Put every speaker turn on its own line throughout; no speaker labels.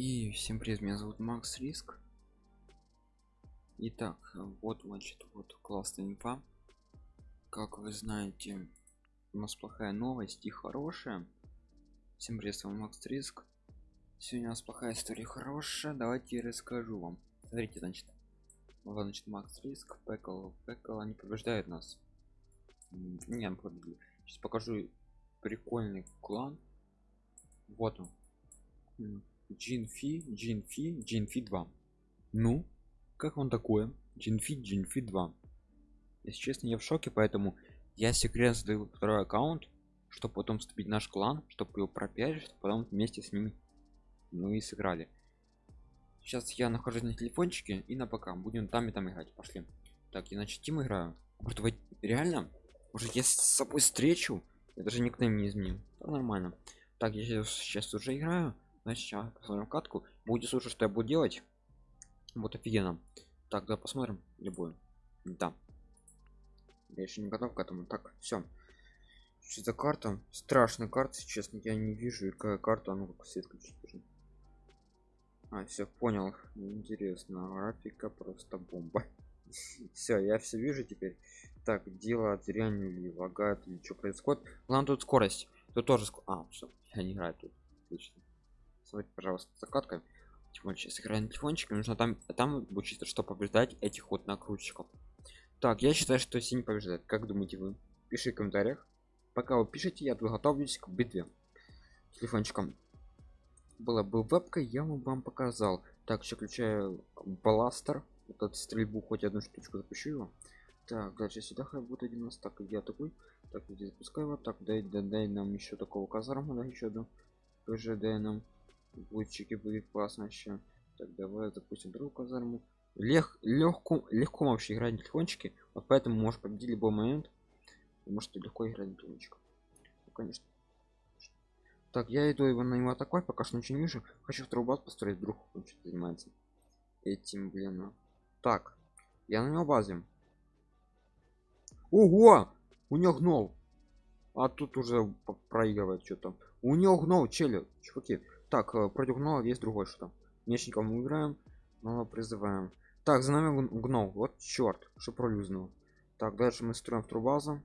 И всем привет, меня зовут Макс Риск. Итак, вот значит, вот классная инфа. Как вы знаете, у нас плохая новость и хорошая. Всем привет, с вами Макс Риск. Сегодня у нас плохая история хорошая. Давайте я расскажу вам. Смотрите, значит, вот значит Макс Риск, Пекл, Пекл, они побеждают нас. Не, победили. Сейчас покажу прикольный клан. Вот он Джинфи, Джинфи, Джинфи 2. Ну, как вам такое? Джинфи, Джинфи 2. Если честно, я в шоке, поэтому я секрет создаю второй аккаунт, чтобы потом вступить в наш клан, чтобы его пропиарить, чтобы потом вместе с ними ну и сыграли. Сейчас я нахожусь на телефончике и на ПК. Будем там и там играть. Пошли. Так, начать тим играю. Может вы реально? Может я с собой встречу? Я даже никнейм не изменил. Да, нормально. Так, я сейчас, сейчас уже играю значит сейчас посмотрим катку. Будет слушать что я буду делать. Вот офигенно. Так да посмотрим любую. Да. Я еще не готов к этому. Так все что за карта? Страшная карта честно я не вижу какая карта ну как свет включить а все понял. Интересно. Графика просто бомба. Все я все вижу теперь. Так дело зря не лагает или что происходит. Главное тут скорость. Тут тоже ск... а все я не играю тут. Отлично смотрите пожалуйста сейчас играю на телефончике нужно там там чисто что побеждать этих вот накрутчиков. Так я считаю что синий побеждает. Как думаете вы? Пишите в комментариях. Пока вы пишете я тут готовлюсь к битве. Телефончиком. Была бы вебка я вам показал. Так еще включаю балластер этот стрельбу хоть одну штучку запущу его. Так дальше сюда хай будет один раз так я такой. Так здесь запускаю вот так дай дай, дай нам еще такого казарма да еще одну. Пжд нам Лучики будет классно еще. Так, давай запустим другую казарму. Лег, легко, легко вообще играть на телефончике. Вот поэтому можешь победить любой момент. Потому что легко играть на телефончиках. Ну, конечно. Так, я иду его на него атаковать, пока что ничего не вижу. Хочу второй баз построить, вдруг он что-то занимается. Этим, блин. Ну. Так, я на него базе. Ого! У него гнол. А тут уже проигрывает что-то. У него гнол, челю, чуваки. Так, э, против гнола есть другой что. Мечником мы играем, но призываем. Так, за нами гнол. Вот черт, что пролюзнул. Так, дальше мы строим трубазу.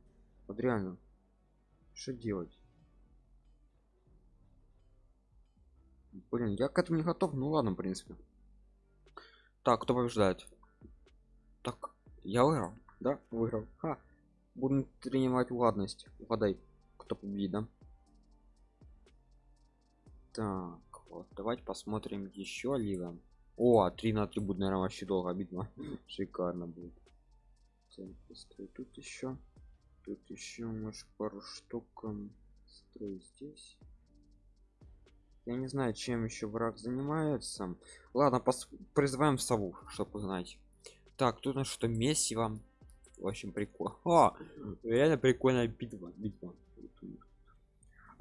Вот реально. Что делать? Блин, я к этому не готов. Ну ладно, в принципе. Так, кто побеждает? Так, я выиграл. Да, выиграл. Ха. Будем тренировать ладность. Угадай, кто победит, да? Так, вот, давайте посмотрим еще лига. О, 3 на 3 будет, наверное, вообще долго битва. Шикарно будет. Тут еще. Тут еще может пару штук строить здесь. Я не знаю, чем еще враг занимается. Ладно, пос призываем сову, чтобы узнать. Так, тут на что месиво. В общем, прикол. О, реально прикольная битва. битва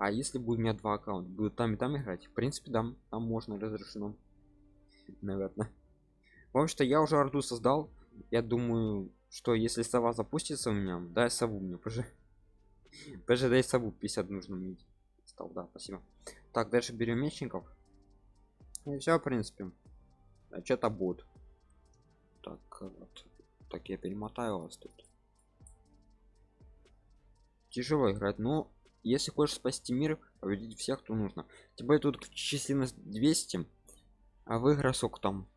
а если будет у меня два аккаунта будут там и там играть? В принципе там там можно разрешено. Наверное в общем-то я уже орду создал. Я думаю что если сова запустится у меня дай сову мне пожи пожи дай сову 50 нужно мне. Стал да спасибо. Так дальше берем мечников. И все в принципе. А что-то будет так вот. Так я перемотаю вас тут. Тяжело играть но если хочешь спасти мир победить всех кто нужно. Тебе тут численность 200 а вы игрок там?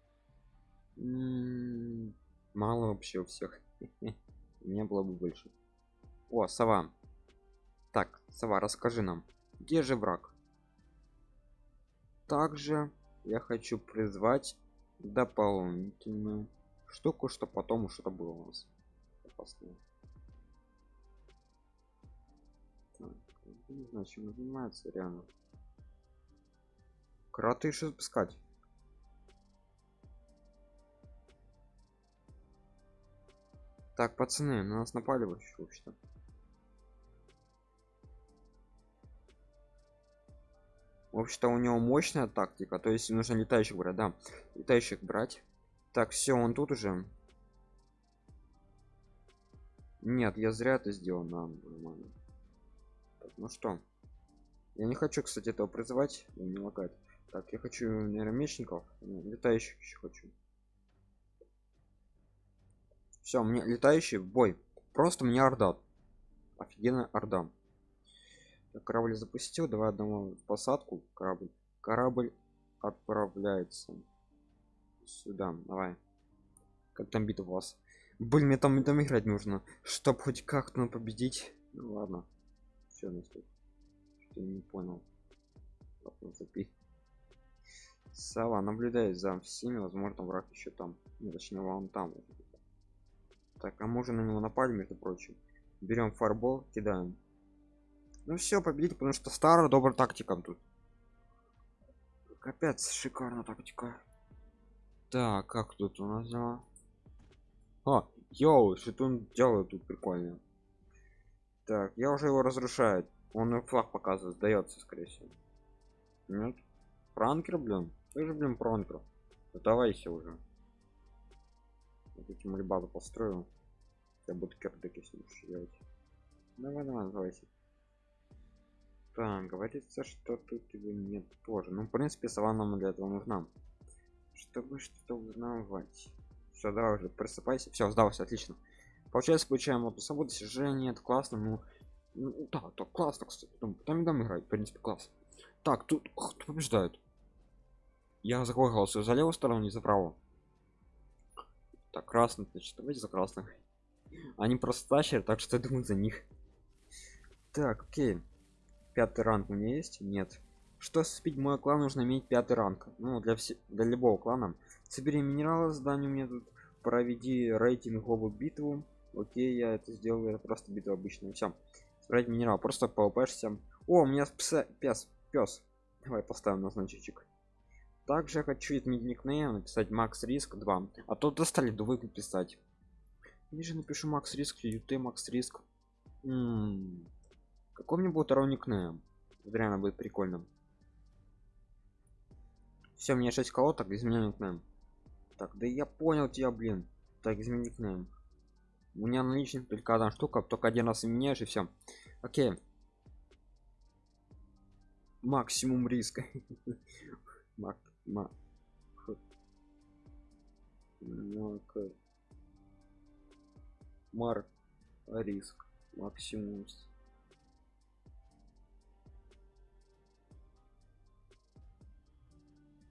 Мало вообще всех. Не было бы больше. О сова. Так сова расскажи нам где же враг? Также я хочу призвать дополнительную штуку что потом что-то было у нас Посмотрим. Не знаю чем занимается реально. Кроты что запускать. Так пацаны на нас напали вообще вообще-то вообще-то у него мощная тактика то есть нужно летающих брать да летающих брать. Так все он тут уже. Нет я зря это сделал нам нормально ну что я не хочу кстати этого призывать не лагает Так, я хочу нейромечников, летающих еще хочу. Все, мне летающий в бой. Просто мне орда. Офигенная орда. Так, корабль запустил. Давай одному посадку. Корабль. Корабль отправляется сюда. Давай. Как там битва у вас? Блин, мне там, там играть нужно, чтобы хоть как-то победить. Ну ладно. Все, наступит. Что не понял. Ладно, запи. Сова наблюдает за всеми, возможно, враг еще там. Ну, точнее, он там. Так, а можно на него напали, между прочим. Берем фарбол, кидаем. Ну все, победить, потому что старая добрая тактика тут. Капец, шикарная тактика. Так, как тут у нас дела? А, йоу, что он делает тут прикольно. Так, я уже его разрушаю. Он флаг показывает, сдается, скорее всего. Нет? Пранкер, блин. Ты же, блин, пранкер. Давайся уже. Вот эти мальбабы построю. Я буду кирдыки с ним делать. Давай, давай, давайте. Так, говорится, что тут его нет тоже. Ну, в принципе, сова для этого нужна. Чтобы что-то узнавать. Все, давай уже просыпайся. Все, сдался, отлично. Получается, получаем вот свободу достижения, это классно, ну, ну да, так классно, кстати. Там, там там играть, в принципе, класс. Так, тут кто побеждает? Я за кого голосую? За левую сторону, не за правую. Так, красный, значит, давайте за красных. Они просто тащат, так что я думаю за них. Так, окей. Пятый ранг у меня есть? Нет. Что спить мой клан нужно иметь пятый ранг. Ну, для, все, для любого клана. Собери минералы, задание мне тут. Проведи рейтинговую битву. Окей, я это сделаю. Это просто битва обычная. Все. Собрать минерал. Просто повпешься. О, у меня пса, пес. Пес. Давай поставим на значочек. Также хочу изменить никнейм, написать Макс Риск 2. А то достали довык писать. Я же напишу Макс Риск, ют Макс Риск. Какой мне будет второй? Это реально будет прикольно. Все, у меня 6 колодок, изменяю никнейм. Так, да я понял тебя, блин. Так, измени никнейм. У меня наличных только одна штука, только один раз меняешь и все. Окей. Максимум риска. Мак, мак. Мак. Марк. Риск. Максимум.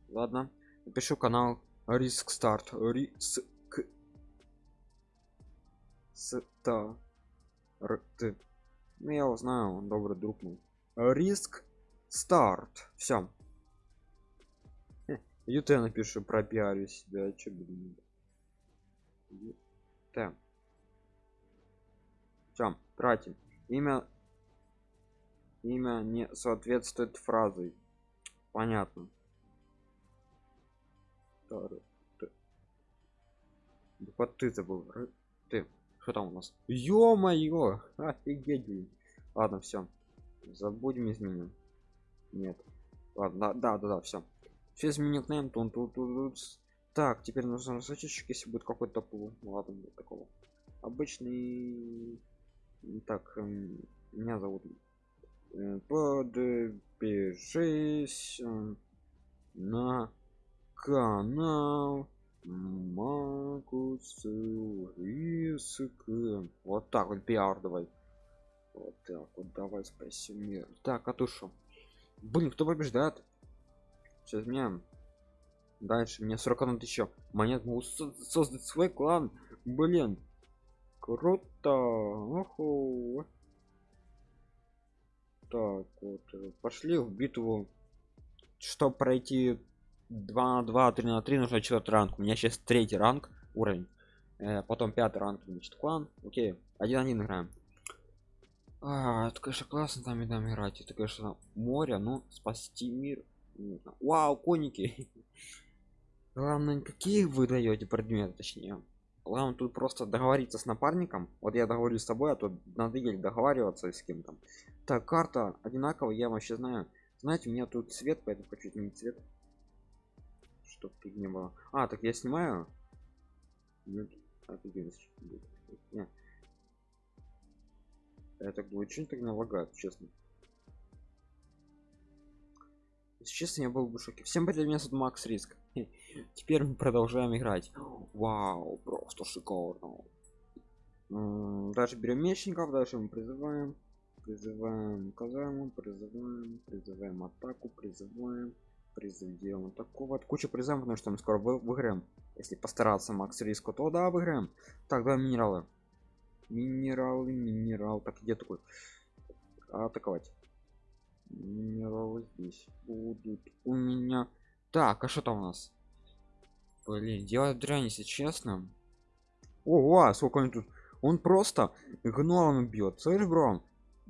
Ладно. Напишу канал Риск старт. Риск. Ста. Ну я его знаю, он добрый друг мой. Риск старт. Все. ют напишу про пиарю себя, что блин. Т. Все, тратим. Имя имя не соответствует фразой. Понятно. Р, т. Под ты забыл. Ты. Что там у нас? Ё-моё! Офигеть. Ладно, все. Забудем изменим. Нет. Ладно, да, да, да, все. Все изменил нейм, тун, тун, тун. Так, теперь нужно разочек, если будет какой-то пул. Ладно, нет такого. Обычный. Так, эм, меня зовут. Э, подпишись на канал Макус Риск. Вот так вот пиар давай. Вот так вот давай спасибо мир. Так, а что? Блин, кто побеждает? Сейчас меня дальше мне 41 тысяча монет могу создать свой клан. Блин, круто. Оху. Так вот, пошли в битву, чтобы пройти 2 на 2 3 на 3 нужно четвертый ранг. У меня сейчас третий ранг уровень. Э, потом пятый ранг значит клан. Окей один один играем. А, это конечно классно там и там играть. Это конечно море ну спасти мир вау коники! Главное какие вы даете предметы точнее. Главное тут просто договориться с напарником. Вот я договорюсь с тобой а то надо еле договариваться с кем-то. Так карта одинаковая я вообще знаю. Знаете у меня тут цвет поэтому хочу изменить цвет чтобы тут не было а так я снимаю? Нет. Офигенность Нет. так думаю очень так налагает честно. Если честно я был в шоке. Всем привет меня зовут макс риск. Теперь мы продолжаем играть. Вау просто шикарно. Дальше берем мечников дальше мы призываем. Призываем казарму призываем призываем атаку призываем призыв делаем такого от куча призываем потому что мы скоро выиграем. Если постараться макс риску то да выиграем. Так два минералы. Минералы минерал. Так где такой. Атаковать. Минералы здесь будут у меня. Так а что там у нас? Блин делать дрянь если честно. Ого сколько он тут. Он просто гномом бьет. Слышь бро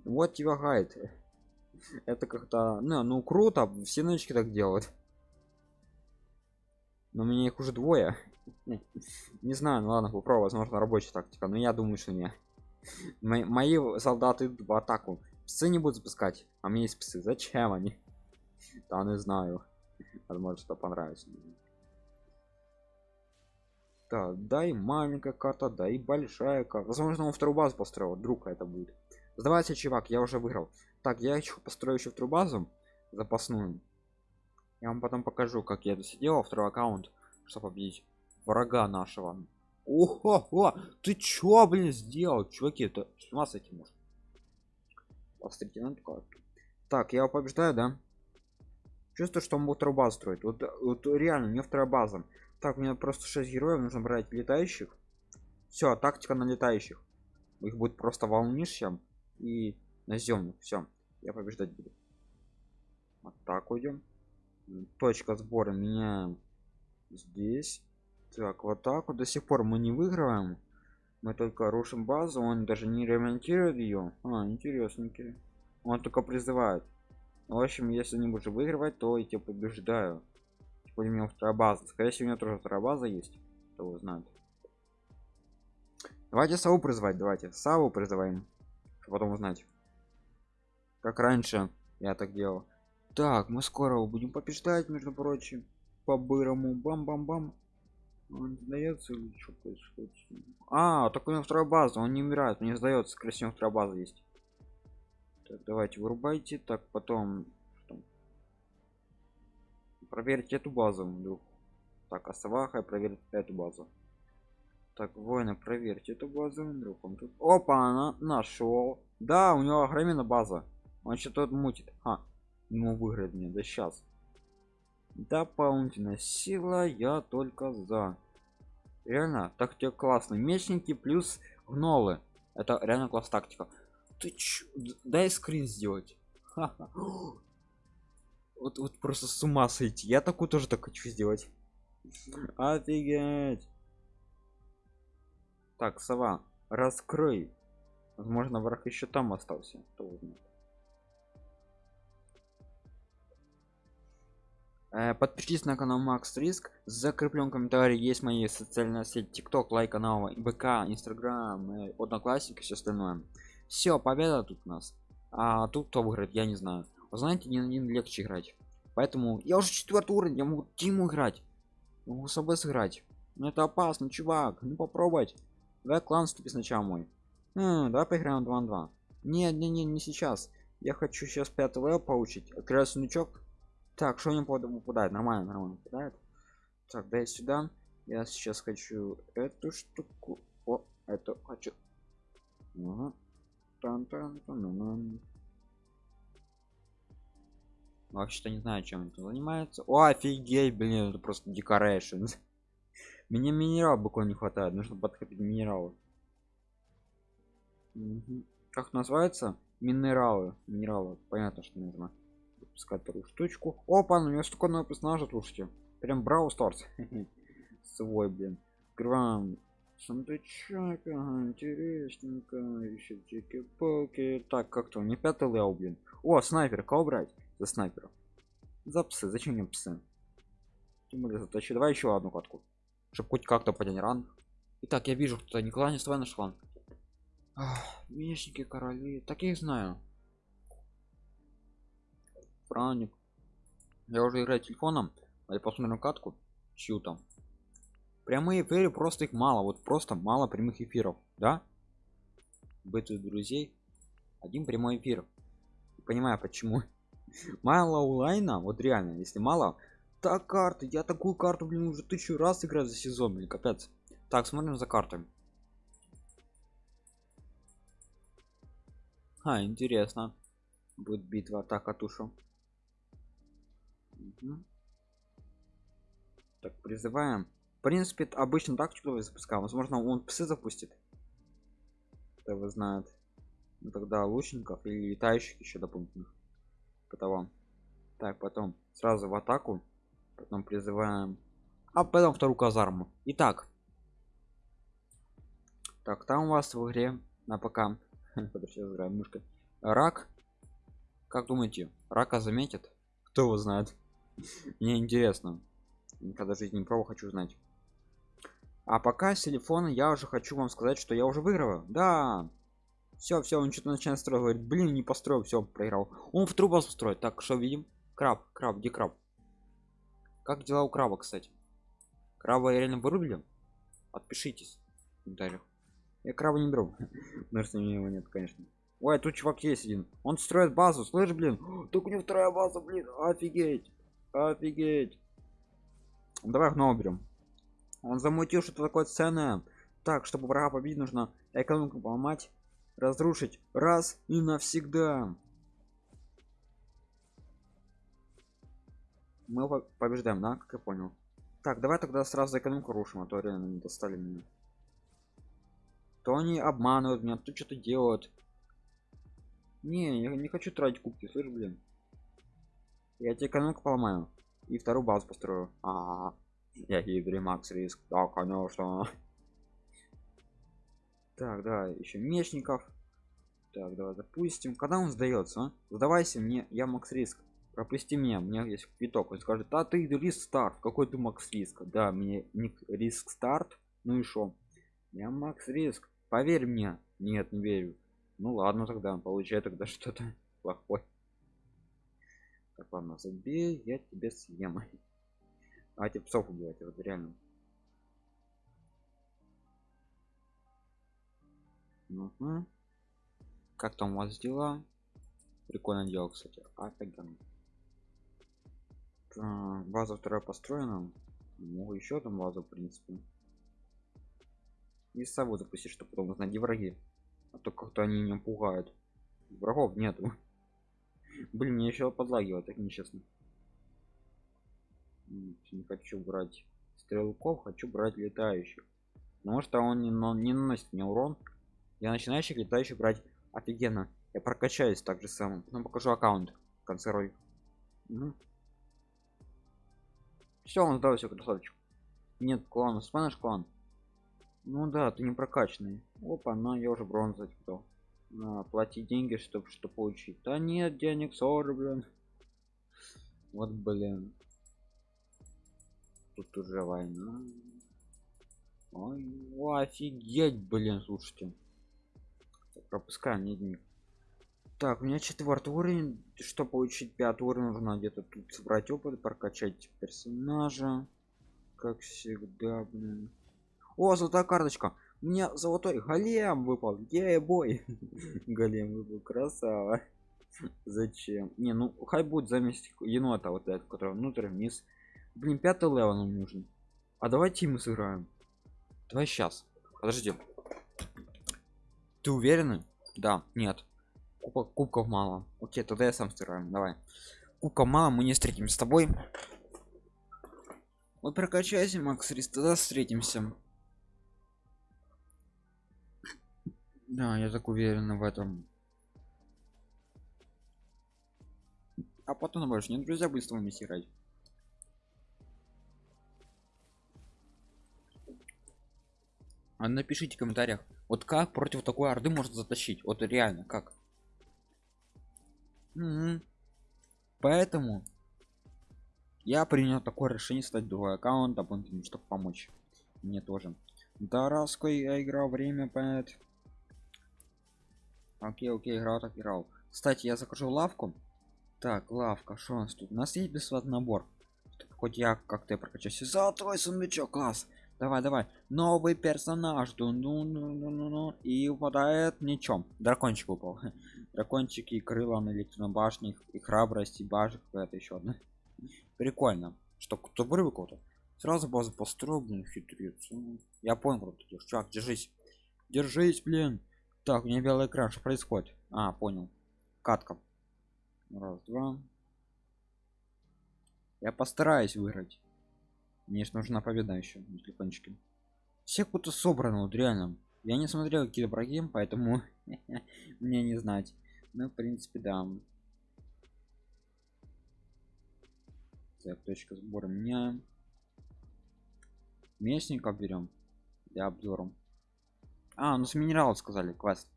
вот тебя гайд это как-то ну, ну круто все новички так делают. Но меня их уже двое. Не знаю ну ладно попробую возможно рабочая тактика но я думаю что не. Мои, солдаты в атаку. Псы не будут запускать а мне есть псы. Зачем они? Да не знаю. Возможно что понравится. Да дай маленькая карта да и большая карта. Возможно он вторую базу построил друг это будет сдавайся чувак я уже выиграл так я еще построю еще вторую базу запасную я вам потом покажу как я это сидел второй аккаунт чтобы победить врага нашего Ого, ты чё, блин, сделал, чуваки, это с ума с этим может. Посмотрите на карту. Так, я его побеждаю, да? Чувствую, что он будет вторую строить. Вот, вот реально, у меня вторая база. Так, мне просто 6 героев, нужно брать летающих. Все, тактика на летающих. Их будет просто волнищем и наземных. Все, я побеждать буду. Вот так уйдем. Точка сбора меняем здесь. Так вот так вот. До сих пор мы не выигрываем. Мы только рушим базу он даже не ремонтирует ее а интересненький. Он только призывает. В общем если не будешь выигрывать то я тебя побеждаю. Типа, у меня вторая база. Скорее всего у меня тоже вторая база есть. Кто знает. Давайте саву призвать давайте саву призываем потом узнать как раньше я так делал. Так мы скоро будем побеждать между прочим по бырому бам-бам-бам. Он сдается или что происходит? А так у него вторая база он не умирает не сдается всего вторая база есть. Так давайте вырубайте так потом проверьте эту базу вдруг так асаваха проверить эту базу так воины проверьте эту базу вдруг он тут. Опа она нашел. Да у него огроменная база. Он что-то мутит. А ему выиграть мне да сейчас дополнительная сила я только за. Реально тактика классно. Мечники плюс гнолы. Это реально класс тактика. Ты ч... дай скрин сделать. Ха -ха. вот вот просто с ума сойти. Я такую тоже так хочу сделать. Офигеть так сова раскрой. Возможно враг еще там остался кто знает Э, подпишитесь на канал макс риск. Закреплен комментарий. Есть мои социальные сети. Тикток лайк канала бк инстаграм э, одноклассники все остальное. Все победа тут у нас. А тут кто выиграет я не знаю. Вы знаете не один легче играть. Поэтому я уже четвертый уровень я могу тиму играть. Могу с собой сыграть. Но это опасно чувак. Ну попробовать давай клан вступи сначала мой. М, давай поиграем 2 на 2 не не не не сейчас. Я хочу сейчас 5 level получить. Открываю сундучок. Так что мне попадает? Нормально нормально попадает. Так дай сюда. Я сейчас хочу эту штуку. О это хочу. Ага. Тан -тан -тан -тан -тан. вообще-то не знаю чем это занимается. О офигеть блин это просто декорейшн мне минерал буквально не хватает нужно подхопить минералы. Угу. как называется? Минералы. Минералы. Понятно что нужно пускать вторую штучку. Опа у меня столько нового персонажа слушайте. Прям брау старс. Свой блин. Открываем сундучок ага, интересненько. Еще чеки-поки так как-то не пятый лео блин. О снайпер. Кого брать за снайпера? За псы. Зачем мне псы? Тем более заточу давай еще одну катку чтобы хоть как-то поднять ранг итак я вижу кто-то не свой наш клан мечники короли таких знаю Праник. Я уже играю телефоном, а я посмотрю катку, чью там. Прямые эфиры просто их мало, вот просто мало прямых эфиров, да? Быту друзей один прямой эфир. Понимаю почему. мало онлайна вот реально если мало так карты я такую карту блин уже тысячу раз играю за сезон блин капец. Так смотрим за картами а интересно. Будет битва. Так атушу. Угу. так призываем. В принципе обычно так что запускаем возможно он псы запустит. Кто его знает. Ну, тогда лучников и летающих еще дополнительных. Того так потом сразу в атаку потом призываем. А потом вторую казарму. Итак. Так там у вас в игре на пока. Мышкой. Рак. Как думаете рака заметит кто его знает? Мне интересно. Никогда в жизни не пробовал хочу знать. А пока с телефона я уже хочу вам сказать что я уже выигрываю. Да. Все все он что-то начинает строить. Блин не построил все проиграл. Он в трубу строит так что видим? Краб краб где краб как дела у краба кстати? Краба реально вырубили? Отпишитесь в комментариях. Я краба не беру. У него нет конечно. Ой тут чувак есть один. Он строит базу. Слышь блин? Только у него вторая база блин. Офигеть. Офигеть. Давай снова берем. Он замутил что-то такое ценное. Так чтобы врага победить нужно экономику поломать разрушить. Раз и навсегда мы побеждаем да как я понял? Так давай тогда сразу экономику рушим а то реально не достали меня. То они обманывают меня то что-то делают. Не я не хочу тратить кубки слышь блин. Я тебе экономику поломаю и вторую базу построю. А, -а, -а. я хитрый макс риск. Да конечно. Так да еще мечников. Так давай допустим когда он сдается а? сдавайся мне я макс риск пропусти меня меня есть квиток он скажет а ты риск старт какой ты макс риск? Да мне ник риск старт ну и что я макс риск поверь мне нет не верю ну ладно тогда получай тогда что-то плохое так ладно забей я тебе съем а эти псов убивать вот реально угу. как там у вас дела? Прикольно дело кстати. Офигенно база вторая построена могу еще там базу в принципе. И с собой запустить чтобы потом узнать где враги. А то как-то они не пугают. Врагов нету. Блин мне еще подлагивает так нечестно. Не хочу брать стрелков хочу брать летающих. Потому что он не, но, не наносит мне урон. Я начинающих летающих брать офигенно. Я прокачаюсь так же самым. Потом покажу аккаунт в конце ролика. Угу. Все он все красавчик. Нет клана вспомнишь клан. Ну да ты не прокачанный. Опа на я уже бронза кто на платить деньги чтобы что получить. Да нет денег 40 блин. Вот блин. Тут уже война. Ой офигеть блин слушайте. Пропускаем не дневник так у меня четвертый уровень. Что получить? Пятый уровень нужно где-то тут собрать опыт прокачать персонажа. Как всегда блин. О золотая карточка. У меня золотой голем выпал. Ей boy голем выпал. Красава. Зачем? Не ну хай будет заместить енота вот этот который внутрь вниз. Блин пятый level нам нужен. А давайте мы сыграем. Давай сейчас подожди. Ты уверены да. Нет Кубок, кубков мало. Окей тогда я сам стираю. Давай. Кубка мало мы не встретимся с тобой. Вот прокачайся макс рис тогда встретимся. Да я так уверен в этом. А потом больше не друзья с вами играть. А напишите в комментариях вот как против такой орды можно затащить? Вот реально как -м. поэтому я принял такое решение стать другой аккаунт дополнительно чтобы помочь мне тоже. Да раз я играл время поэт окей окей играл так играл. Кстати я закажу лавку. Так лавка что у нас тут? У нас есть бесплатный набор. Хоть я как-то прокачаюсь золотой сундучок класс давай давай. Новый персонаж. Ну ну ну ну ну, и упадает ничем дракончик упал. Дракончики крыла на электронной и храбрость и башек это еще одна. Прикольно. Что кто бы то сразу базу построил блин хитрец я понял круто чувак держись. Держись блин. Так у меня белый экран что происходит. А понял. Катка. Раз два. Я постараюсь выиграть мне нужна победа еще на телефончике все кто-то собраны вот реально. Я не смотрел какие Ибрагим поэтому мне не знать. Ну в принципе да. Так точка сбора меняем местника берем для обзора а ну с минералов сказали квест.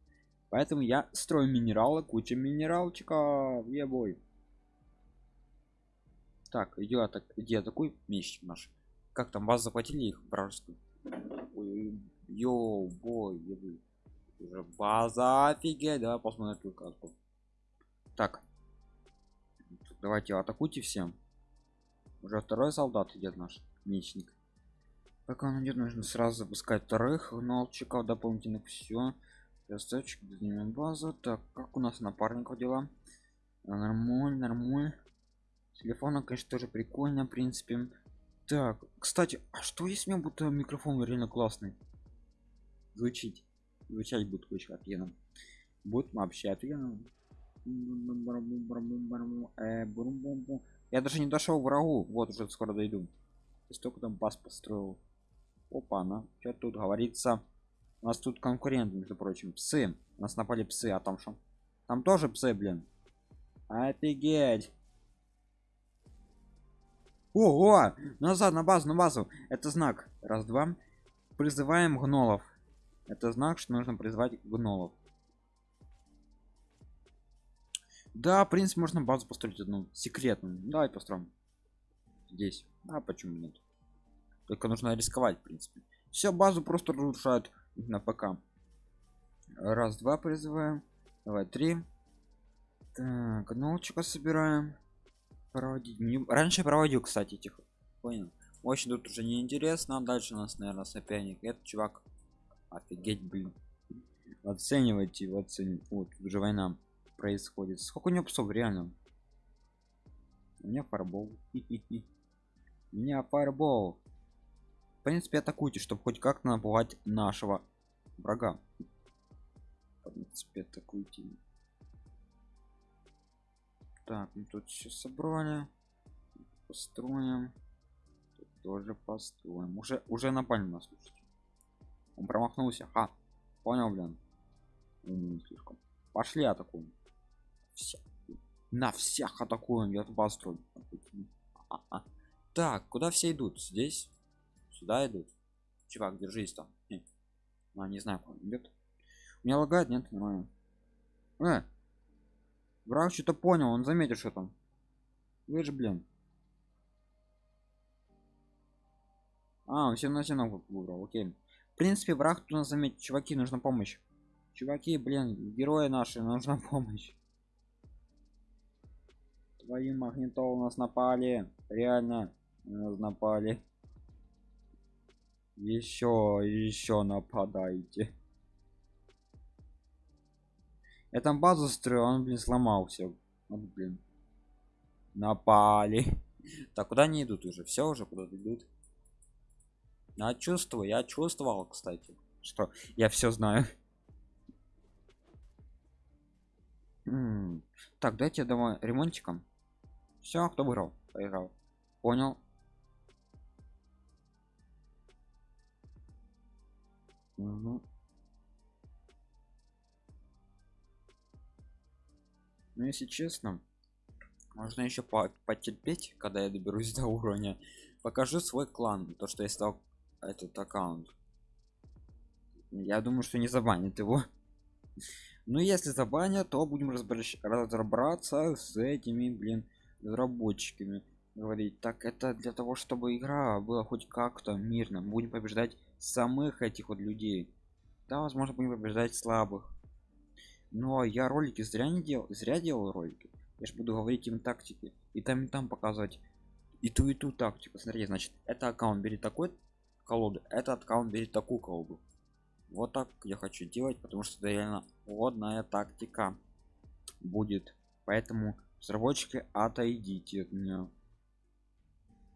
Поэтому я строю минералы куча минералчика ебой. Так идет так где такой меч наш как там вас захватили их вражескую? Йоу бой уже база офигеть давай посмотрим эту карту. Так. Давайте атакуйте всем. Уже второй солдат идет наш мечник. Пока он идет нужно сразу запускать вторых нолчиков дополнительных все красавчик базу. Так как у нас напарников дела? Нормально нормально телефоном конечно тоже прикольно в принципе так кстати а что если у меня будет микрофон реально классный? Звучить звучать будет очень офигенно будет вообще офигенно я даже не дошел врагу. Вот уже скоро дойду. Столько там бас построил. Опа она что тут говорится? У нас тут конкурент между прочим. Псы. У нас напали псы а там что? Там тоже псы блин. Офигеть Ого! Назад на базу, на базу. Это знак. Раз, два. Призываем гнолов. Это знак, что нужно призвать гнолов. Да, в принципе, можно базу построить одну секретную. Давай построим. Здесь. А почему нет? Только нужно рисковать, в принципе. Все, базу просто разрушают на ПК. Раз, два призываем. Давай, три. Так, гнолчика собираем проводить. Не... раньше проводил кстати этих понял. Очень тут уже не интересно дальше у нас наверное соперник. Этот чувак офигеть блин. Оценивайте его оценивать вот уже война происходит. Сколько у него псов реально? У меня фарбол. У меня фарбол. В принципе атакуйте чтобы хоть как-то напугать нашего врага. В принципе атакуйте так мы тут все собрали. Построим. Тут тоже построим. Уже уже напали нас слушайте он промахнулся. А понял блин. Умный слишком. Пошли атакуем. Вся. на всех атакуем я тут построю а -а. так куда все идут? Здесь? Сюда идут? Чувак держись там. А, не знаю куда идет у меня лагает нет нормально э, Враг что-то понял, он заметил, что там. Вы же, блин. А, он все на стену выбрал, окей. В принципе, враг тут нас заметит. Чуваки, нужна помощь. Чуваки, блин, герои наши, нужна помощь. Твои магнитол нас напали. Реально, нас напали. Еще, еще нападайте. Я там базу строил, он, блин, сломался. Вот, блин. Напали. Так, куда они идут уже? Все уже куда-то идут. Я чувствую, я чувствовал, кстати, что я все знаю. Так, дайте домой ремонтиком. Все, кто выиграл? Поиграл. Понял. Угу. Ну если честно можно еще по потерпеть когда я доберусь до уровня. Покажу свой клан то что я стал этот аккаунт. Я думаю что не забанит его. Ну если забанят то будем разобраться с этими блин разработчиками. Говорить так это для того чтобы игра была хоть как-то мирно будем побеждать самых этих вот людей. Да возможно будем побеждать слабых но я ролики зря не делал зря делал ролики. Я же буду говорить им тактики. И там и там показывать и ту и ту тактику. Смотрите значит это аккаунт бери такой колоду этот аккаунт берет такую колоду вот так я хочу делать потому что это реально водная тактика будет. Поэтому разработчики отойдите от меня.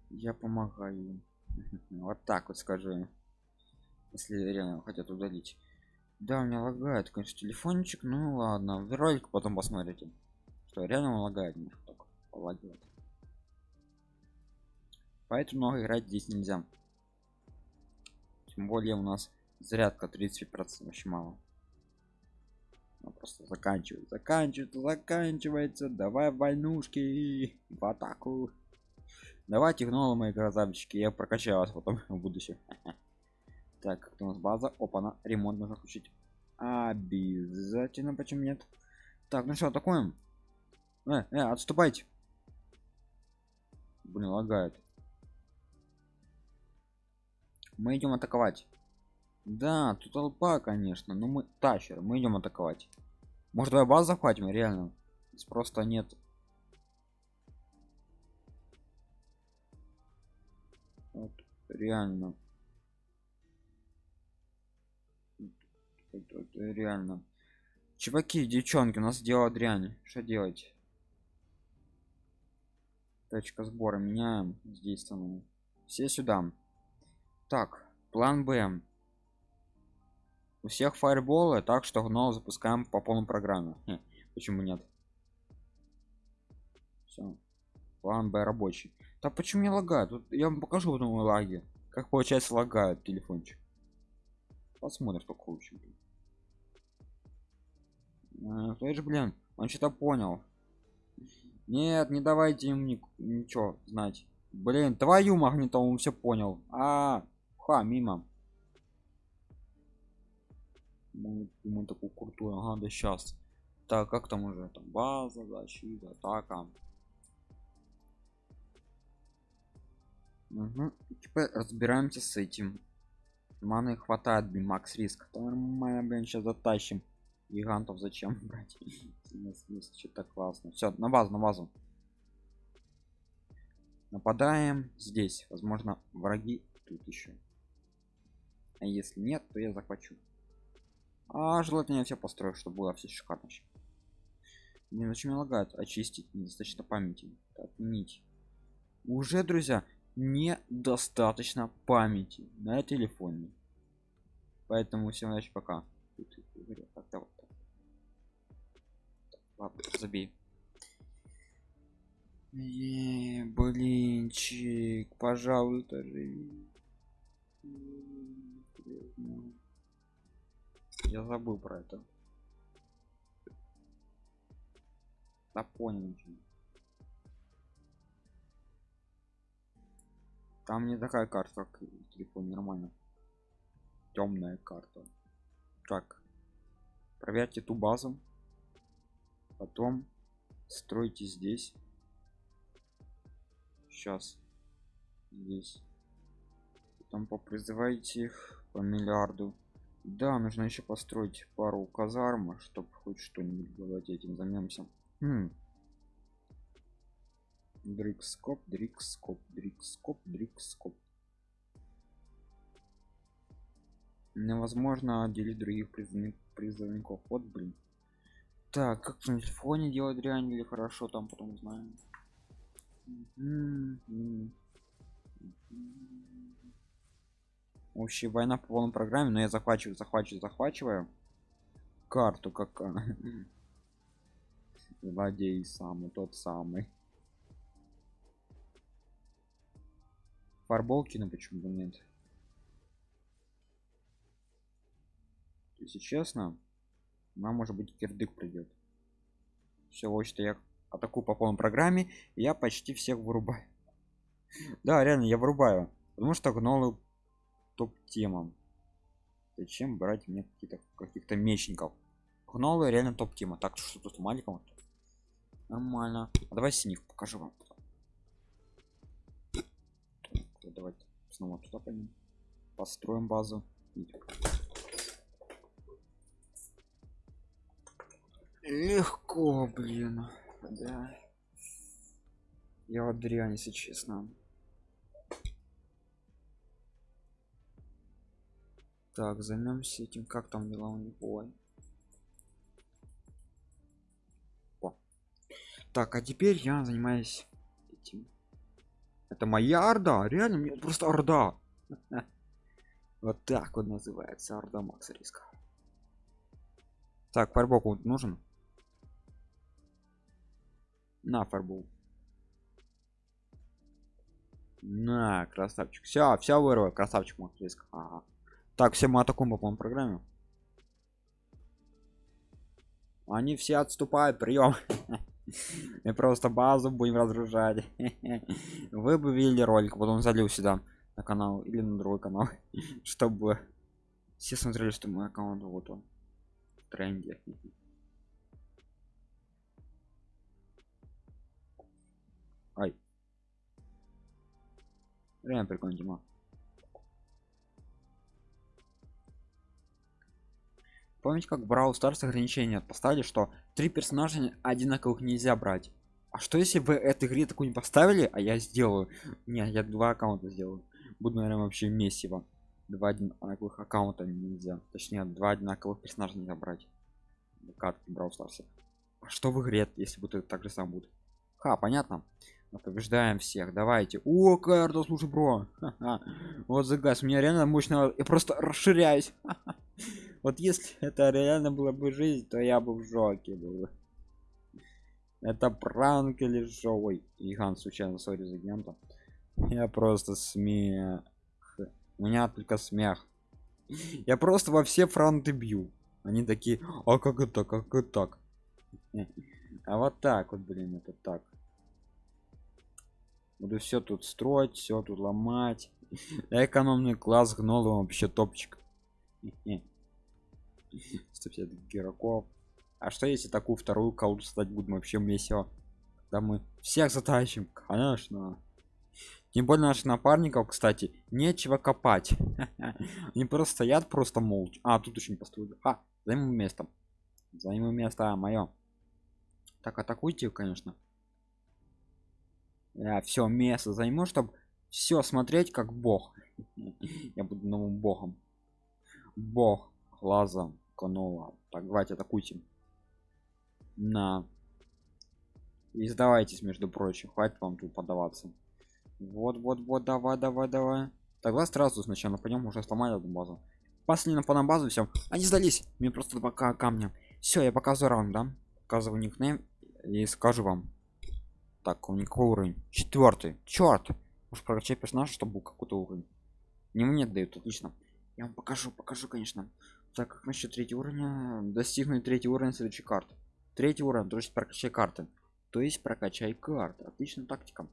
Я помогаю вот так вот скажи если реально хотят удалить да у меня лагает конечно телефончик ну ладно вы ролик потом посмотрите. Что реально лагает немножко так полагивает поэтому много играть здесь нельзя. Тем более у нас зарядка 30 процентов очень мало. Она просто заканчивает заканчивается заканчивается. Давай войнушки в атаку. Давайте гнолы мои красавчики я прокачаю вас потом в будущем так как у нас база. Опа на ремонт нужно включить. Обязательно почему нет? Так ну что атакуем. Э, э, отступайте. Блин лагает. Мы идем атаковать. Да тут толпа конечно но мы тащер мы идем атаковать. Может давай базу захватим? Реально Здесь просто нет. Вот, реально это реально. Чуваки девчонки у нас дело дрянь что делать? Точка сбора. Меняем. Здесь становим все сюда. Так план б. У всех фаерболы так что гнол запускаем по полной программе. Хе, почему нет? Все план б рабочий. Так почему не лагает Тут я вам покажу потом лаги. Как получается лагает телефончик. Посмотрим круче а, то же блин он что-то понял. Нет не давайте им ни ничего знать. Блин твою магнитолу он все понял. А ха мимо. Мы такую крутую ага да сейчас так как там уже? Там база защита атака. Угу. теперь разбираемся с этим. Маны хватает блин макс риск. Нормально блин сейчас затащим гигантов зачем брать? Что-то классно все на базу на базу. Нападаем здесь. Возможно враги тут еще. А если нет то я захвачу. А желательно все построю чтобы было все шикарно не зачем лагает? Очистить. Недостаточно памяти. Отменить уже друзья недостаточно памяти на телефоне. Поэтому всем удачи пока ладно забей. Не блинчик пожалуйста живи я забыл про это. Да понял там не такая карта как в телефоне нормально. Темная карта. Так. Проверьте ту базу потом стройте здесь. Сейчас здесь. Потом попризывайте их по миллиарду. Да нужно еще построить пару казарм чтобы хоть что-нибудь давайте этим займемся. Хм. дрикскоп дрикскоп дрикскоп дрикскоп. Невозможно отделить других призывников. Вот блин так как на телефоне делать дрянь или хорошо там потом узнаем. Общая война по полной программе но я захвачиваю захвачиваю захвачиваю. Карту как злодей самый тот самый. Фарболки ну почему бы нет? Если честно нам может быть кирдык придет все вот что я атакую по полной программе я почти всех вырубаю. Да реально я вырубаю. Потому что гнолы топ темам зачем брать мне каких-то мечников? Гнолы реально топ тема так что тут маленьком нормально. А давай синих покажу вам давайте снова туда пойдем построим базу легко блин да я вот дрянь если честно Так, займемся этим. Как там дела у него? О. Так, а теперь я занимаюсь этим. Это моя орда, реально, мне просто орда. Вот так вот называется орда Макса Риска. Так, фарбок нужен? На фарбол. На, красавчик. Все, все вырвал, красавчик Риска. Ага. Так, все мы атакуем по моему программе. Они все отступают, прием. Мы просто базу будем разгружать. Вы бы видели ролик, потом залил сюда на канал или на другой канал, чтобы все смотрели, что мой аккаунт вот он тренде. Реально прикольно, Дима. Помните, как в Brawl Stars ограничения поставили, что три персонажа одинаковых нельзя брать? А что если вы этой игре такую не поставили, а я сделаю? Не, я два аккаунта сделаю. Буду, наверное, вообще месиво. Два одинаковых аккаунта нельзя. Точнее, два одинаковых персонажа нельзя брать. Катки Brawl Stars. А что в игре, если будет так же сам будет? Ха, понятно. Мы побеждаем всех. Давайте. О, карта, слушай, бро. Вот загаз. Меня реально мощно. Я просто расширяюсь. Вот если это реально было бы жизнь, то я бы в жоке был. Это пранк или шоу? Ой, гигант случайно, сори за гиганта. Я просто смех. У меня только смех. Я просто во все фронты бью. Они такие, а как это, как это так? А вот так вот, блин, это так. Буду все тут строить, все тут ломать. Экономный класс гнол вообще топчик. 150 игроков. А что если такую вторую колоду создать будем? Вообще весело да мы всех затащим конечно. Тем более наших напарников кстати нечего копать. Они просто стоят просто молча. А тут очень построили. А займу место. Займу место мое так атакуйте конечно я все место займу чтобы все смотреть как бог. Я буду новым богом. Бог глазом канола. Так давайте атакуйте. На. И сдавайтесь между прочим. Хватит вам тут подаваться вот вот вот давай давай давай. Тогда сразу сначала пойдем уже сломали эту базу. Пасли на на базу все они сдались. Мне просто пока камня. Все я показываю раунд да? Показываю никнейм и скажу вам так у них уровень четвертый черт уж прокачать персонажа чтобы был какой-то уровень. Не мне дают отлично. Я вам покажу покажу конечно. Так как насчет третьего уровня достигнуть третий уровень следующей карты. Третий уровень то есть прокачай карты. То есть прокачай карты. Отличная тактика.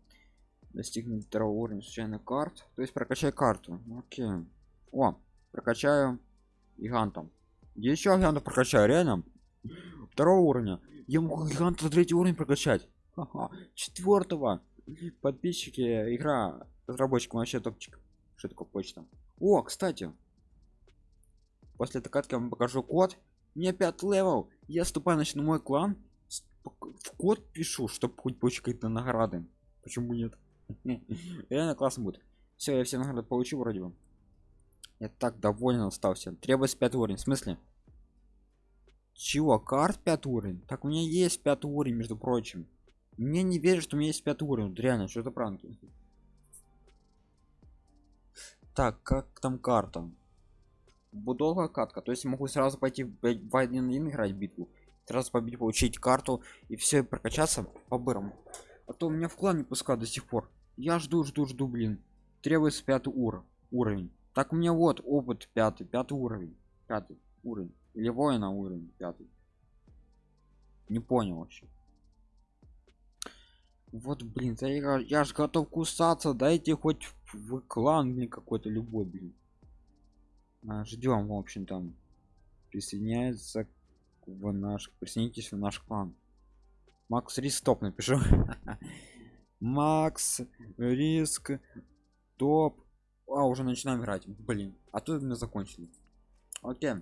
Достигнуть второго уровня случайно карт. То есть прокачай карту. Окей. О прокачаю гигантом еще гиганта прокачаю реально. Второго уровня. Я могу гиганта третий уровень прокачать четвертого подписчики игра разработчикам вообще топчик. Что такое почта? О кстати. После этой катки я вам покажу код. Мне 5 level. Я вступаю значит на мой клан. В код пишу чтобы хоть получить какие-то награды. Почему нет? Реально классно будет. Все я все награды получил вроде бы. Я так доволен остался. Требуется 5 уровень. В смысле? Чего карт 5 уровень? Так у меня есть 5 уровень между прочим мне не верят что у меня есть 5 уровень. Реально что это пранки? Так как там карта будова катка. То есть могу сразу пойти в один играть битву сразу побить получить карту и все прокачаться по бырому а то у меня в клан не пускают до сих пор. Я жду жду жду блин. Требуется пятый ур уровень. Так у меня вот опыт пятый пятый уровень пятый уровень. Или воина уровень пятый. Не понял вообще вот блин я, я ж готов кусаться дайте хоть в клан мне какой-то любой блин. А, ждем в общем там. Присоединяется в наш присоединитесь в наш клан. Макс риск топ напишу. Макс риск топ. А уже начинаем играть. Блин а то мы закончили. Окей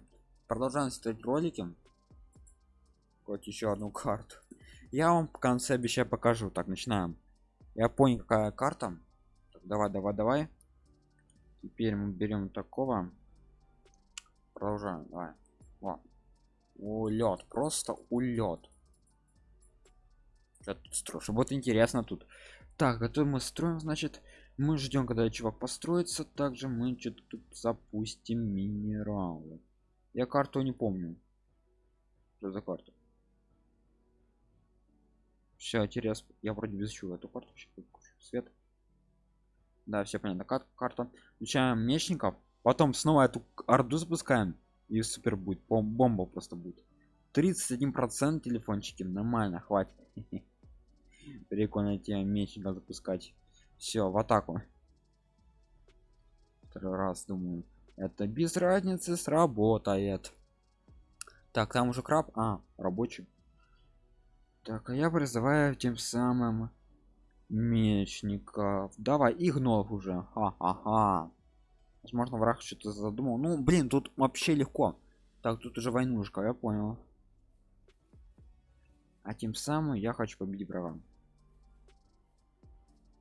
продолжаем ставить ролики. Хоть еще одну карту я вам в конце обещаю покажу. Так начинаем. Я понял какая карта. Так, давай давай давай. Теперь мы берем такого. Продолжаем давай. Во. улет просто улет. Тут вот интересно тут. Так это мы строим значит мы ждем когда чувак построится. Также мы что-то тут запустим минералы. Я карту не помню. Что за карта все интересно я вроде без чего эту карту свет. Да все понятно. Кар карта. Включаем мечников. Потом снова эту орду запускаем и супер будет. Бомба просто будет. 31 процент телефончики. Нормально хватит. Прикольно тебе мечника запускать. Все в атаку. Второй раз думаю. Это без разницы сработает. Так там уже краб. А рабочий так а я призываю тем самым мечников. Давай и гнолов уже. Ха-ха-ха. Возможно враг что-то задумал. Ну блин тут вообще легко. Так тут уже войнушка я понял. А тем самым я хочу победить врага.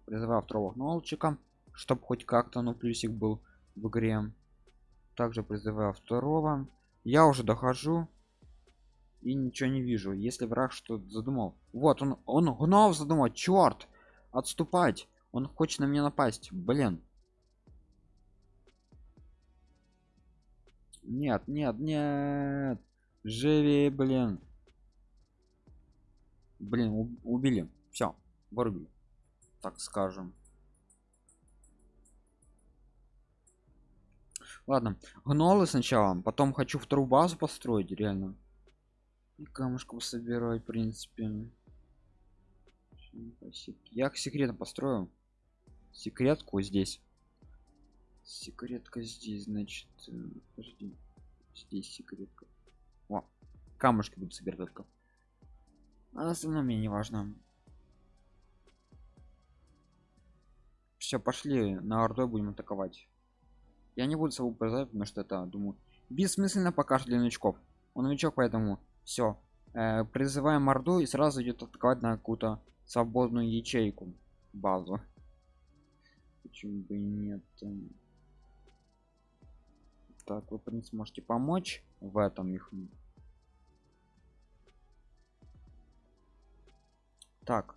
Призываю второго гнолчика чтобы хоть как-то ну плюсик был в игре. Также призываю второго. Я уже дохожу и ничего не вижу. Если враг что задумал. Вот он он гнов задумал черт! Отступать! Он хочет на меня напасть. Блин. Нет нет нет. Живи блин. Блин убили. Все вырубили. Так скажем. Ладно. Гнолы сначала потом хочу вторую базу построить реально и камушков собирать в принципе. Я секретно построю. Секретку здесь. Секретка здесь значит э, подожди. Здесь секретка. О, камушки буду собирать только. А остальное мне не важно. Все пошли на ордой будем атаковать. Я не буду с собой потому что это думаю бессмысленно пока что для новичков. Он новичок поэтому все э, призываем орду и сразу идет атаковать на какую-то свободную ячейку базу. Почему бы и нет так вы в принципе можете помочь в этом их. Так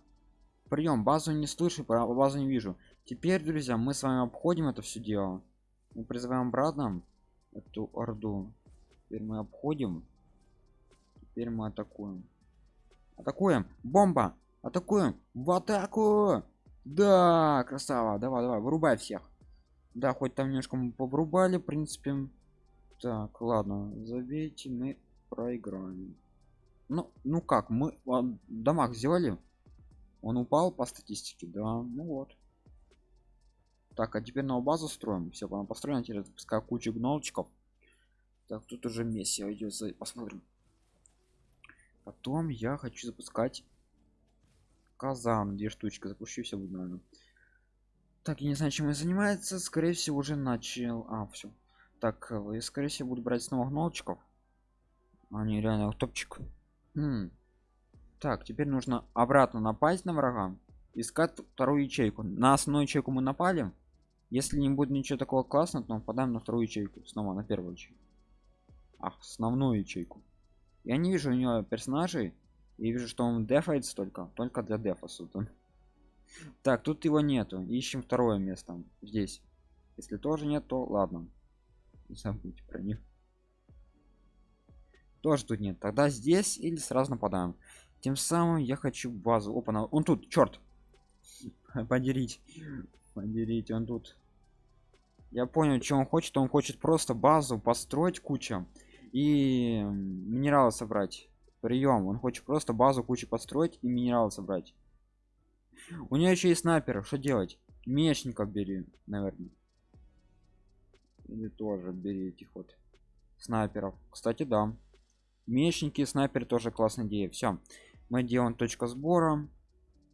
прием базу не слышу базу не вижу. Теперь друзья мы с вами обходим это все дело. Мы призываем обратно эту орду. Теперь мы обходим теперь мы атакуем. Атакуем. Бомба! Атакуем. В атаку! Да красава. Давай давай вырубай всех. Да хоть там немножко мы поврубали в принципе. Так ладно забейте мы проиграем. Ну ну как мы а, дамаг сделали. Он упал по статистике да ну вот. Так а теперь новую базу строим. Все она построена теперь запускаю кучу гнолчиков. Так тут уже миссия идет посмотрим потом я хочу запускать казан две штучки запущу все будет нормально. Так я не знаю чем я занимается скорее всего уже начал. А все так вы скорее всего буду брать снова гнолчиков они реально топчик. М. Так теперь нужно обратно напасть на врага искать вторую ячейку. На основную ячейку мы напали. Если не будет ничего такого классного то нападаем на вторую ячейку. Снова на первую ячейку. Ах, основную ячейку я не вижу у него персонажей и вижу что он дефается только только для дефа сутон так тут его нету. Ищем второе место. Здесь. Если тоже нет то ладно. Не забудьте про них. Тоже тут нет. Тогда здесь или сразу нападаем. Тем самым я хочу базу. Опа он тут черт! Подерить подерить он тут. Я понял что он хочет. Он хочет просто базу построить куча и минералы собрать. Прием он хочет просто базу кучу построить и минералы собрать. У нее еще есть снайпер. Что делать? Мечников бери наверное. Или тоже бери этих вот снайперов. Кстати да. Мечники снайпер тоже классная идея. Все мы делаем точка сбора.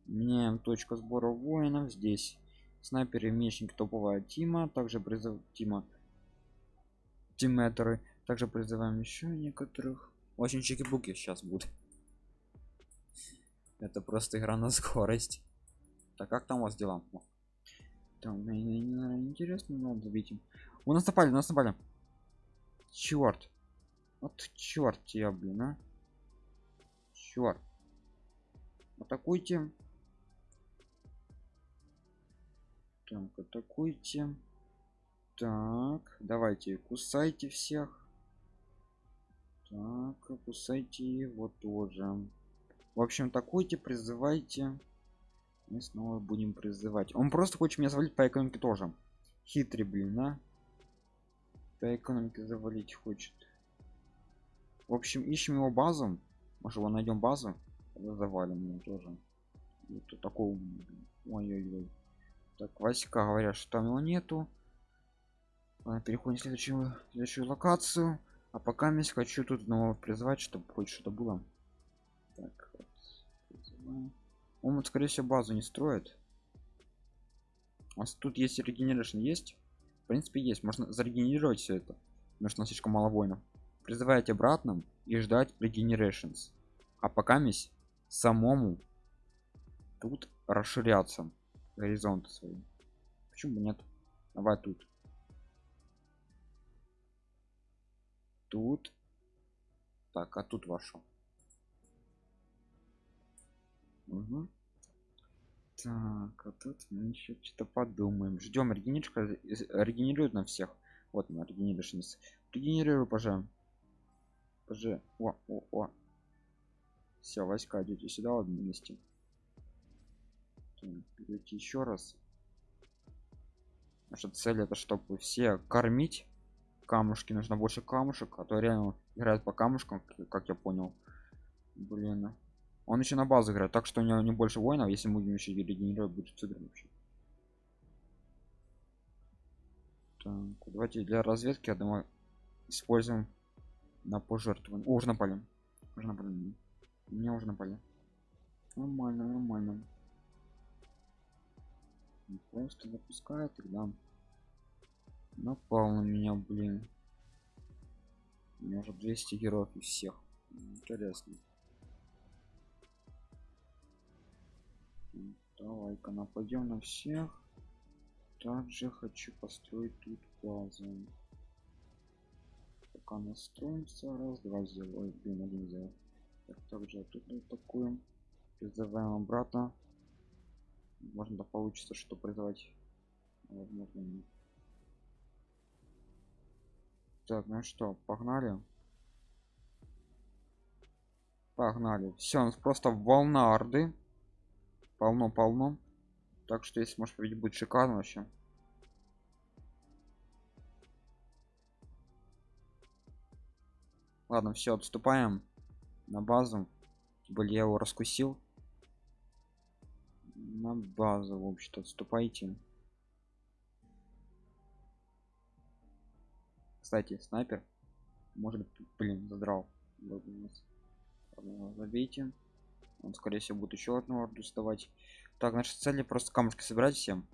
Меняем точка сбора воинов здесь. Снайперы мечник топовая тима. Также призыв тима. Тимметры также призываем еще некоторых. Очень чики-буки сейчас будут это просто игра на скорость. Так как там у вас дела? Там интересно надо видеть у нас напали у нас напали. Черт вот черт тебя блин а. Черт атакуйте. Так атакуйте. Так давайте кусайте всех так кусайте его тоже. В общем атакуйте призывайте. Мы снова будем призывать. Он просто хочет меня завалить по экономике тоже. Хитрый блин а. По экономике завалить хочет. В общем ищем его базу. Может его найдем базу? Завалим его тоже. Это такого ой-ой-ой. Так васька говорят что там его нету. Переходим в следующую, следующую локацию а пока я хочу тут снова призвать чтобы хоть что-то было. Так вот, он вот скорее всего базу не строит. У нас тут есть регенерация есть? В принципе есть. Можно зарегенерировать все это потому что у нас слишком мало воинов. Призывать обратно и ждать регенераtions а пока мись самому тут расширяться. Горизонты свои. Почему нет? Давай тут тут. Так а тут вошел угу. так а тут мы еще что-то подумаем. Ждем регенеричка регенерирует на всех. Вот на регенерирует регенерирую пожалуйста пожалуйста о о о. Все войска идете сюда в одном месте. Еще раз. Наша цель это чтобы все кормить камушки нужно больше камушек а то реально играет по камушкам как я понял. Блин он еще на базу играет так что у него не больше воинов если мы будем еще регенерировать будет супер вообще. Так давайте для разведки я думаю используем на пожертвование. Уже напали. Уже напали мне уже напали. Нормально нормально. Просто запускает тогда напал на меня блин. У меня уже 200 героев из всех. Интересно. Давай-ка нападем на всех. Также хочу построить тут базу. Пока настроимся. Раз два сделаю блин один сделал. Так, также тут атакуем призываем обратно. Можно получится что призывать. Возможно нет так ну что погнали? Погнали. Все у нас просто волна орды. Полно полно так что если может быть будет шикарно вообще. Ладно все отступаем на базу. Более я его раскусил. На базу в общем-то отступайте кстати снайпер. Может блин задрал. Забейте. Он скорее всего будет еще одну орду сдавать. Так наши цели просто камушки собирать всем.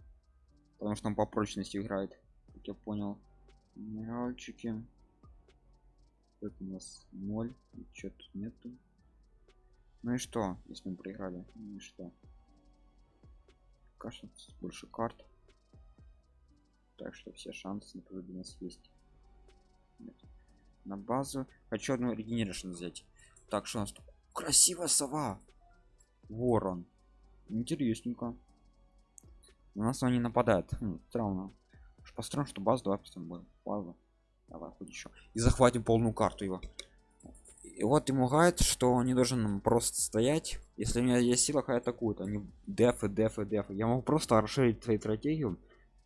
Потому что он по прочности играет. Как я понял. Минеральчики. Это у нас ноль. Ничего тут нету? Ну и что если мы проиграли? Ну и что? Каша больше карт. Так что все шансы на победу у нас есть. На базу. Хочу одну регенерацию взять. Так что у нас тут? Красивая сова! Ворон. Интересненько. У нас он не нападает. Хм, построим что базу давай построим базу. Давай хоть еще и захватим полную карту его. И вот ему гайд что он не должен просто стоять. Если у меня есть сила хай атакуют они деф и деф и деф. Я могу просто расширить твою стратегию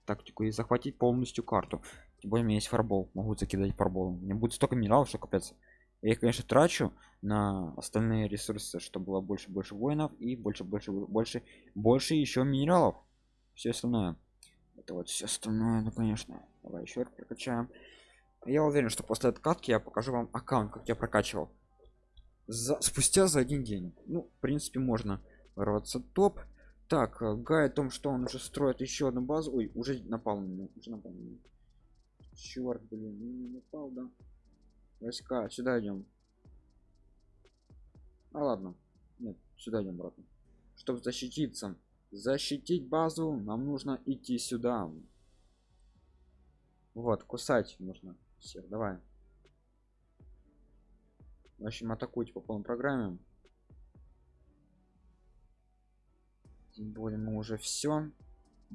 тактику и захватить полностью карту тем более у меня есть фарбол могу закидать фарболом. Мне будет столько минералов что капец. Я их конечно трачу на остальные ресурсы чтобы было больше больше воинов и больше больше больше больше еще минералов. Все остальное. Это вот все остальное ну конечно. Давай еще раз прокачаем. Я уверен что после откатки я покажу вам аккаунт как я прокачивал. За, спустя за один день. Ну в принципе можно ворваться топ. Так э, гай о том что он уже строит еще одну базу. Ой уже напал на меня уже напал на меня черт блин напал да. Войска сюда идем. А ладно. Нет сюда идем обратно. Чтобы защититься. Защитить базу нам нужно идти сюда. Вот кусать нужно всех давай. В общем, атакуйте по полной программе. Тем более мы уже все.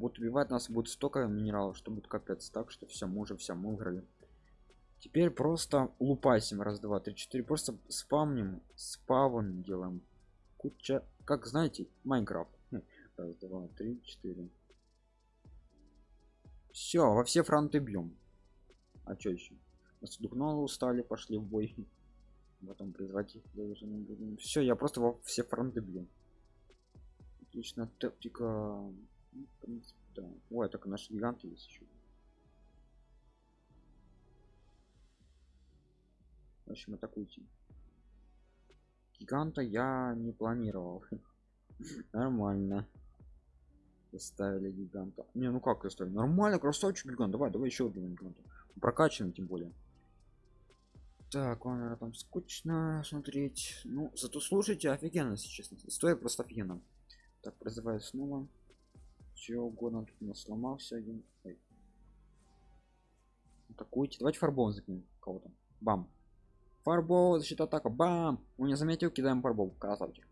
Будут убивать нас, будет столько минералов, что будет капец. Так что все, мы уже все, мы выиграли. Теперь просто лупасим. Раз, два, три, четыре. Просто спамним. Спавн делаем. Куча. Как знаете, Майнкрафт. Хм, раз, два, три, четыре. Все, во все фронты бьем. А что еще? Духнуло устали, пошли в бой. Потом призвать их должен Все, я просто во все фронты бью. Отлично, тактика. Ну, в принципе, да. Ой, так наши гиганты есть еще. В общем, атакуйте. Гиганта я не планировал. Нормально. Заставили гиганта. Не, ну как заставили? Нормально, красавчик гигант. Давай, давай еще один гиганта. Прокачанный тем более. Так, он наверное, там скучно смотреть. Ну, зато слушайте, офигенно, если честно. Стоит просто офигенно. Так, призываю снова. Чего угодно тут у нас сломался один. Ой. Атакуйте. Давайте фарбом закинем кого-то. Бам. Фарбол, защита атака. Бам! Он не заметил, кидаем фарбол. Красавчик.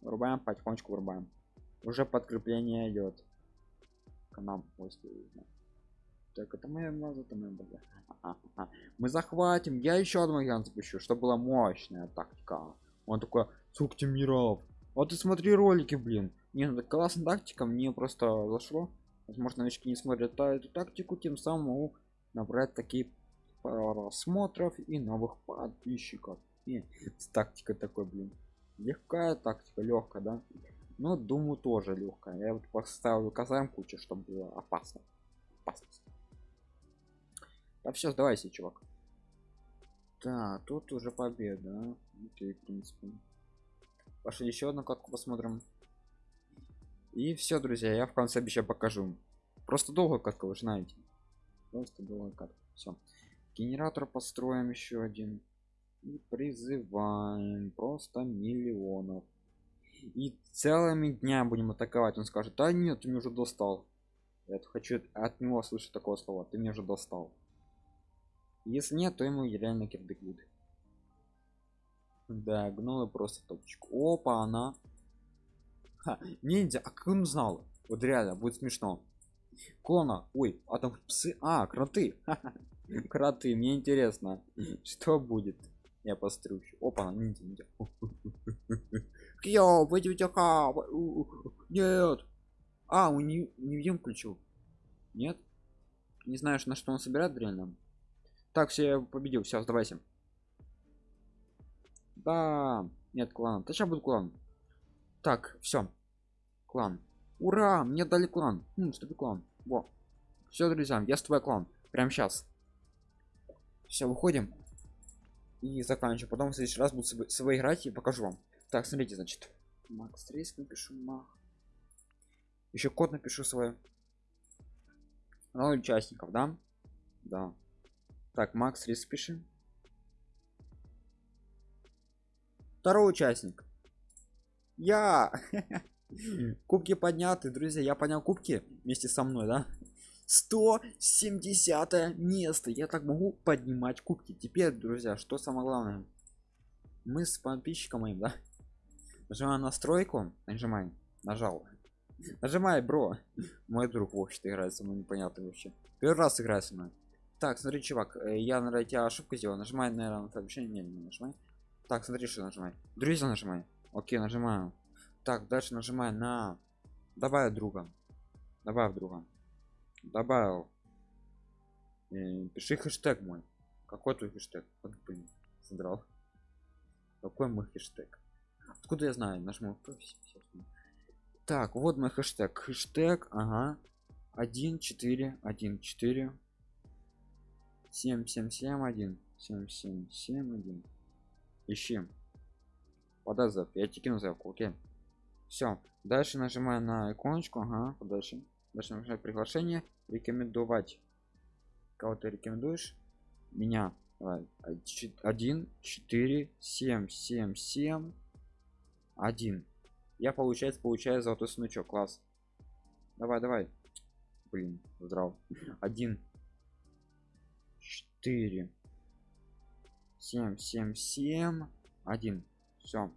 Вырубаем, потихонечку вырубаем. Уже подкрепление идет. К нам. Так, это моя база, это моя база. А -а -а. Мы захватим. Я еще одну гигант запущу, чтобы была мощная тактика. Он такой, сук тимиров. Вот ты смотри ролики, блин. Не, ну классная тактика, мне просто зашло. Возможно, новички не смотрят эту тактику, тем самым набрать такие просмотров и новых подписчиков. И с тактикой такой, блин. Легкая тактика, легкая, да? Но думаю тоже легкая. Я вот поставлю казарм кучу, чтобы было опасно. Опасность. Да все, сдавайся, чувак. Да, тут уже победа. Окей, в принципе. Пошли еще одну катку посмотрим. И все, друзья, я в конце обещаю покажу. Просто долго катка, вы знаете. Просто долго катка. Все. Генератор построим еще один. И призываем просто миллионов. И целыми дня будем атаковать. Он скажет, да нет, ты меня уже достал. Я хочу от него слышать такого слова. Ты меня уже достал. Если нет, то ему реально кирдык будет. Да, гнула просто топчик. Опа, она. Ха, ниндзя, а как он знал? Вот реально, будет смешно. Клона, ой, а там псы, а, кроты. Кроты, мне интересно, что будет. Я пострючу. Опа, ниндзя, ниндзя. Йо, выйдите Нет. А, у не невидим включил. Нет? Не знаешь, на что он собирает реально. Так, все, я победил. Все, сдавайся. Да, нет клана. Да сейчас будет клан. Так, все. Клан. Ура, мне дали клан. Хм, что клан? Во. Все, друзья, я с твой клан. Прям сейчас. Все, выходим. И заканчиваю. Потом в следующий раз буду с играть и покажу вам. Так, смотрите, значит. Макс Рейс напишу мах. Еще код напишу свой. Ноль участников, да? Да. Так, Макс Рис пиши. Второй участник. Я. Кубки подняты, друзья. Я поднял кубки вместе со мной, да? 170 место. Я так могу поднимать кубки. Теперь, друзья, что самое главное? Мы с подписчиком моим, да? Нажимаем настройку. Нажимай. Нажал. Нажимай, бро. Мой друг вообще играет со мной непонятно вообще. Первый раз играет со мной. Так, смотри, чувак, э, я на тебя ошибку сделал. Нажимай, наверное, сообщение. Не, не нажимай. Так, смотри, что нажимай. Друзья нажимай. Окей, нажимаю. Так, дальше нажимай на. Добавь друга. Добавь друга. Добавил. И пиши хэштег мой. Какой твой хэштег? Вот, блин, задрал. Какой мой хэштег? Откуда я знаю? Нажму. Так, вот мой хэштег. Хэштег, ага. 1 4 1 4 7 7 7 1 7 7 7 1 ищи подозов я тебе кину заявку окей. Все дальше нажимаю на иконочку ага дальше дальше нажимаю приглашение. Рекомендовать. Кого ты рекомендуешь? Меня. Давай. 1 4 7 7 7 1 я получается получаю золотой сундучок класс. Давай давай. Блин здрав. Один. Четыре. Семь семь семь один все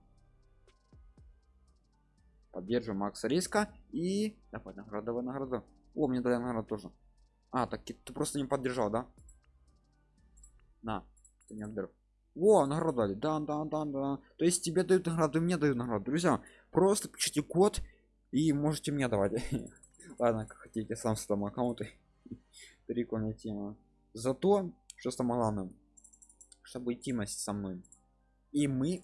поддерживаю макса риска и давай награда давай награда о мне дали награду тоже. А так ты просто не поддержал да? На ты не отбер. О награду дали. Да да да да. То есть тебе дают награду и мне дают награду. Друзья просто пишите код и можете мне давать. Ладно как хотите сам с там аккаунты прикольная тема. Зато что самое главное чтобы интимность со мной. И мы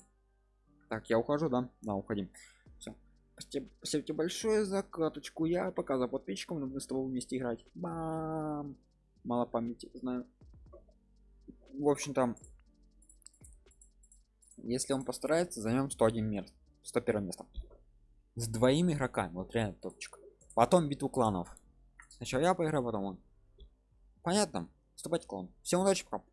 так я ухожу да? Да уходим. Все спасибо, спасибо тебе большое за каточку я показываю подписчикам но мы с тобой вместе играть. Бам! мало памяти знаю. В общем там если он постарается займем 101 место 101 место. С двоими игроками вот реально топчик. Потом битву кланов. Сначала я поиграю потом он. Понятно. Вступать клон всем удачи пока